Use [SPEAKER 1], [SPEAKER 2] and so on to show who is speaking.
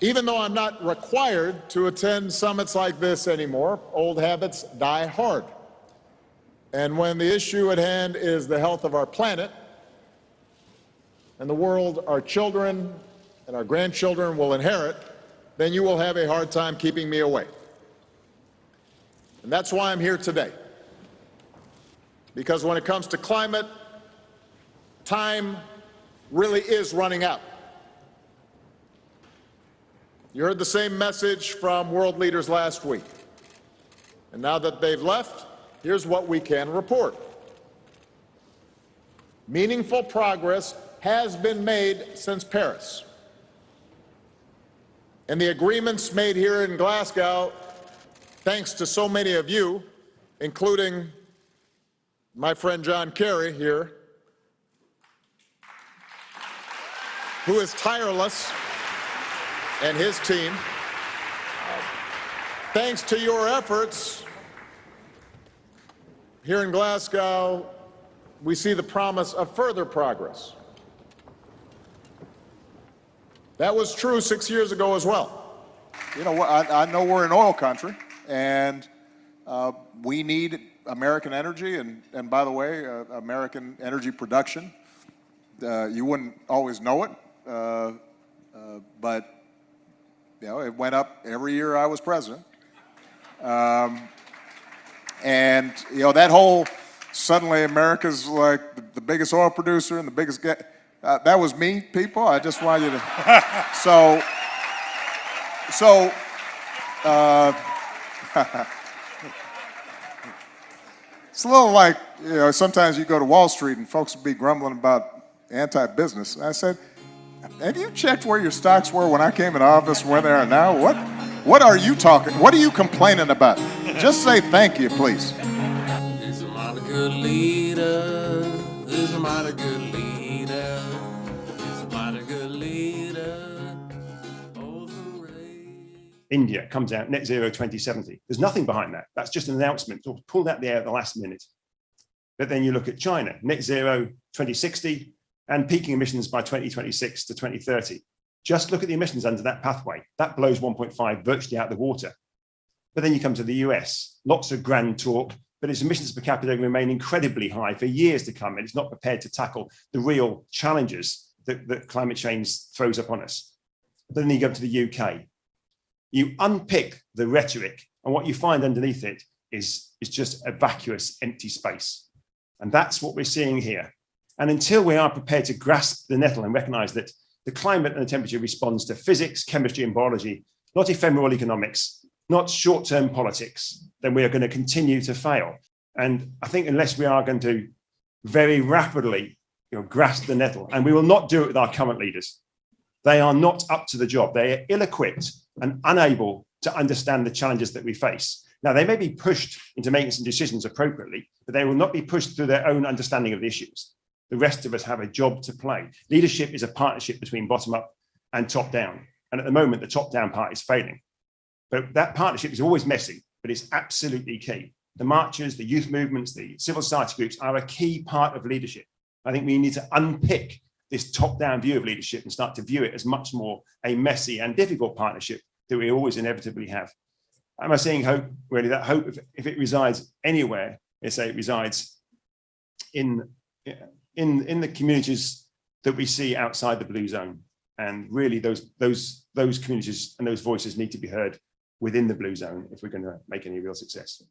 [SPEAKER 1] Even though I'm not required to attend summits like this anymore, old habits die hard. And when the issue at hand is the health of our planet and the world our children and our grandchildren will inherit, then you will have a hard time keeping me away. And that's why I'm here today. Because when it comes to climate, time really is running out. You heard the same message from world leaders last week. And now that they've left, here's what we can report. Meaningful progress has been made since Paris. And the agreements made here in Glasgow, thanks to so many of you, including my friend John Kerry here, who is tireless and his team. Thanks to your efforts here in Glasgow, we see the promise of further progress. That was true six years ago as well.
[SPEAKER 2] You know, I, I know we're an oil country, and uh, we need American energy, and, and by the way, uh, American energy production. Uh, you wouldn't always know it, uh, uh, but you know, it went up every year I was president. Um, and, you know, that whole, suddenly America's like the, the biggest oil producer and the biggest, uh, that was me, people. I just want you to, so, so, uh, it's a little like, you know, sometimes you go to Wall Street and folks will be grumbling about anti-business. I said, have you checked where your stocks were when I came in office where they are now? What, what are you talking? What are you complaining about? Just say thank you, please.
[SPEAKER 3] There's a lot of good leader. There's a lot of good leader. There's a lot of good leader.
[SPEAKER 4] India comes out net zero 2070. There's nothing behind that. That's just an announcement pulled out the air at the last minute. But then you look at China, net zero 2060, and peaking emissions by 2026 to 2030. Just look at the emissions under that pathway. That blows 1.5 virtually out of the water. But then you come to the US, lots of grand talk, but its emissions per capita remain incredibly high for years to come, and it's not prepared to tackle the real challenges that, that climate change throws upon us. But then you go to the UK. You unpick the rhetoric, and what you find underneath it is, is just a vacuous, empty space. And that's what we're seeing here. And until we are prepared to grasp the nettle and recognize that the climate and the temperature responds to physics, chemistry, and biology, not ephemeral economics, not short-term politics, then we are going to continue to fail. And I think unless we are going to very rapidly you know, grasp the nettle, and we will not do it with our current leaders. They are not up to the job. They are ill-equipped and unable to understand the challenges that we face. Now, they may be pushed into making some decisions appropriately, but they will not be pushed through their own understanding of the issues the rest of us have a job to play. Leadership is a partnership between bottom up and top down. And at the moment, the top down part is failing. But that partnership is always messy, but it's absolutely key. The marchers, the youth movements, the civil society groups are a key part of leadership. I think we need to unpick this top-down view of leadership and start to view it as much more a messy and difficult partnership that we always inevitably have. Am I seeing hope? Really, that hope, if, if it resides anywhere, let's say it resides in in, in the communities that we see outside the blue zone. And really those, those, those communities and those voices need to be heard within the blue zone if we're going to make any real success.